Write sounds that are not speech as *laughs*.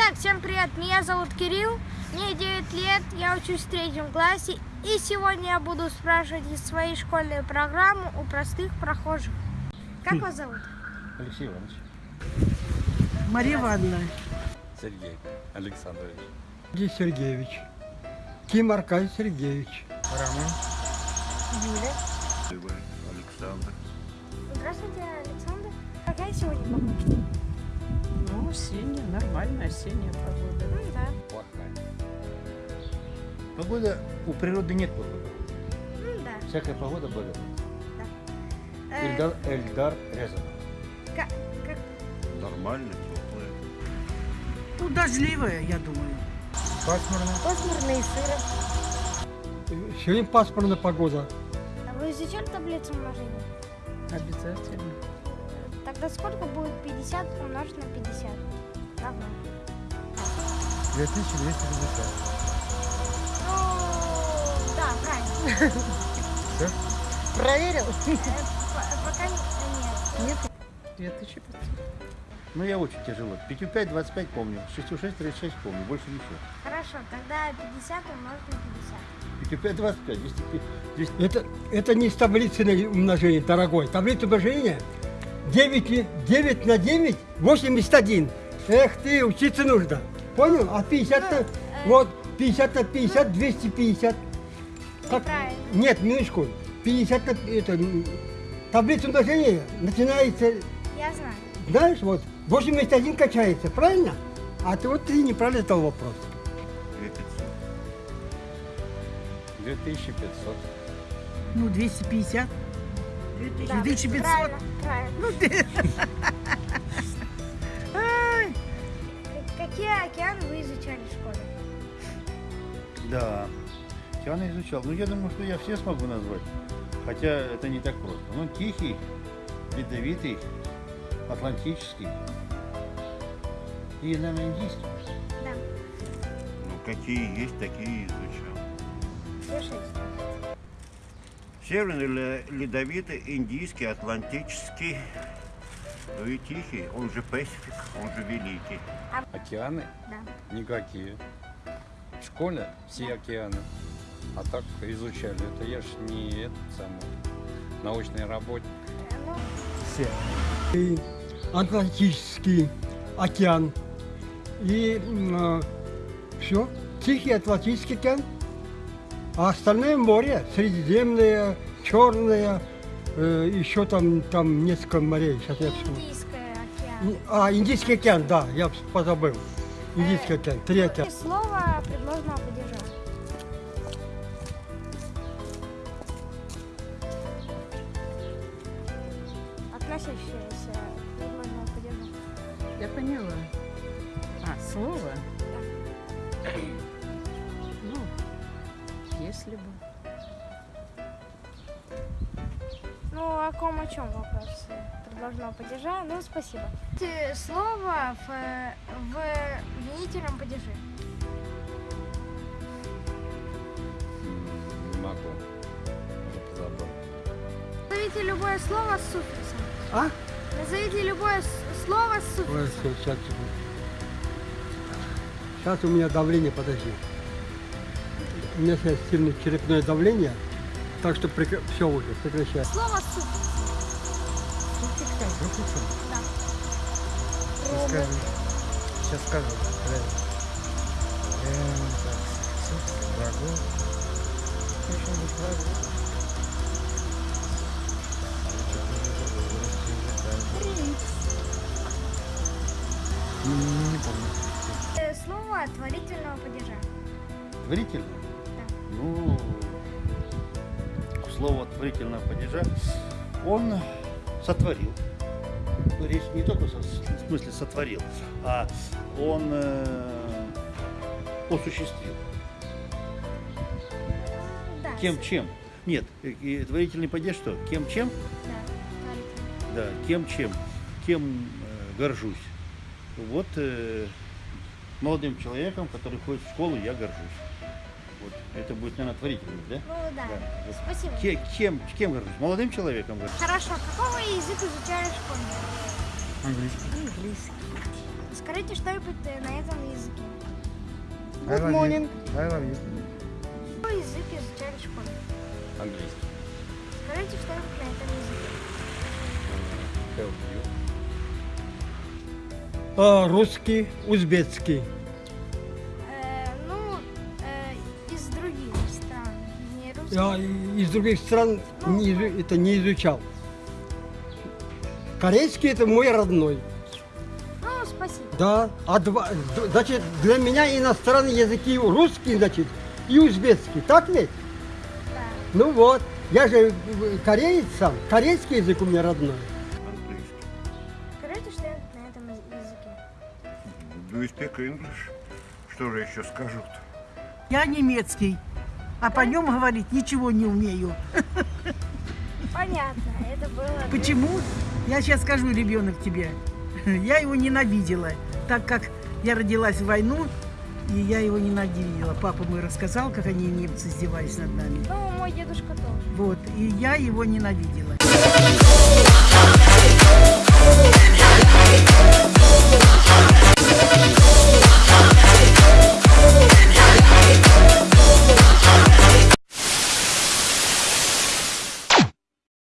Итак, всем привет, меня зовут Кирилл, мне 9 лет, я учусь в третьем классе, и сегодня я буду спрашивать из своей школьной программы у простых прохожих. Как вас зовут? Алексей Иванович. Мария Ивановна. Сергей Александрович. Сергей Сергеевич. Ким Аркадий Сергеевич. Роман. Юля. Александр. Здравствуйте, Александр. Какая сегодня погода? Ну, осенняя, нормальная осенняя погода. Ну да. Плохая. Погода, у природы нет погоды. Ну да. Всякая погода бывает. Э, Эльдар, Эльдар Рязанов. ка- как- Нормально, теплое. Ну, дождливая, я думаю. Пасмурно. Пасмурно и сыро. Сегодня пасмурная погода. А вы изучали таблицу умножения? Обязательно. Тогда сколько будет 50 умножить на 50? Равно. 2250. Ну, да, правильно. Все? Проверил? Э, по- Пока не- нет. Нет. 2500. Ну, я очень тяжело. 5 5, 25 помню. 6 6, 36 помню. Больше ничего. Хорошо, тогда 50 умножить на 50. 5 5, 25. 200, 200. Это, это не с таблицы умножения, дорогой. Таблица умножения 9, 9 на 9 81. Эх ты, учиться нужно. Понял? А 50 на, Ну, э, вот 50 на 50, 250. Как? Нет, минуточку. 50 на это, таблица умножения начинается, Я знаю. знаешь, вот 81 качается, правильно? А ты вот ты неправильно задал вопрос. 2500. Ну, 250. Да, 2500. Правильно, правильно. Ну, ты... *laughs* Какие океаны вы изучали в школе? Да. Океаны изучал. Ну, я думаю, что я все смогу назвать. Хотя это не так просто. Ну, Тихий, Ледовитый, Атлантический и, наверное, Индийский. Да, Ну, какие есть, такие изучал. все шесть. Северный, ле- ледовитый, индийский, атлантический, ну и тихий, он же Пасифик, он же великий. Океаны? Да. Никакие. В школе все океаны. А так изучали. Это я ж не этот самый научный работник. Э, Ну, все. И Атлантический океан. И все. Тихий Атлантический океан. А остальное море, Средиземное, Черное, э, еще там, там несколько морей. Сейчас я вспомню. Индийское океан. А, Индийский океан, да, я позабыл. Индийский океан, три океана. И слово предложенного падежа. Относящееся к предложенному падежу. Я поняла. А, слово? Ну, если бы. Ну, о ком, о чем вопрос предложенного падежа? Ну, спасибо. Э, Слово в, в винительном падеже. Не могу. Уже позабыл. Назовите любое слово с суффиксом. А? Назовите любое слово с Ой, суффиксом. сейчас, сейчас у меня давление, подожди. У меня сейчас сильное черепное давление, так что все уже, прекращай. Слово с суффиксом. Да. Робот. Сейчас скажу. Не помню. Э, Слово творительного падежа. Творительно? Ну, слово творительного падежа он сотворил. Ну, Речь не только со- в смысле сотворил, а он э, осуществил. Да. Кем чем? Нет, э, и творительный падеж что? Кем чем? Да. Да, кем чем? Кем э, горжусь? Вот э, молодым человеком, который ходит в школу, я горжусь. Вот. Это будет, наверное, творительность, да? Ну да. Да. Спасибо. Ке- Кем, кем горжусь? Молодым человеком горжусь. Хорошо. Какой вы язык изучали в школе? Английский. Английский. Скажите что-нибудь э, на этом языке. I love you. I love you. Какой язык изучали в школе? Английский. Скажите что-нибудь на этом языке. Help you. А, русский, узбекский. Я из других стран не это не изучал. Корейский это мой родной. Ну, спасибо. Да, а два, значит, для меня иностранные языки русский, значит, и узбекский, так ведь? Да. Ну вот, я же кореец сам, корейский язык у меня родной. Английский. Скажите что-нибудь на этом яз- языке. Do you speak English? Что же еще скажут? Я немецкий, а по нем говорить ничего не умею. Понятно, это было... Почему? Я сейчас скажу, ребенок, тебе. Я его ненавидела, так как я родилась в войну, и я его ненавидела. Папа мой рассказал, как они немцы издевались над нами. Ну, мой дедушка тоже. Вот, и я его ненавидела.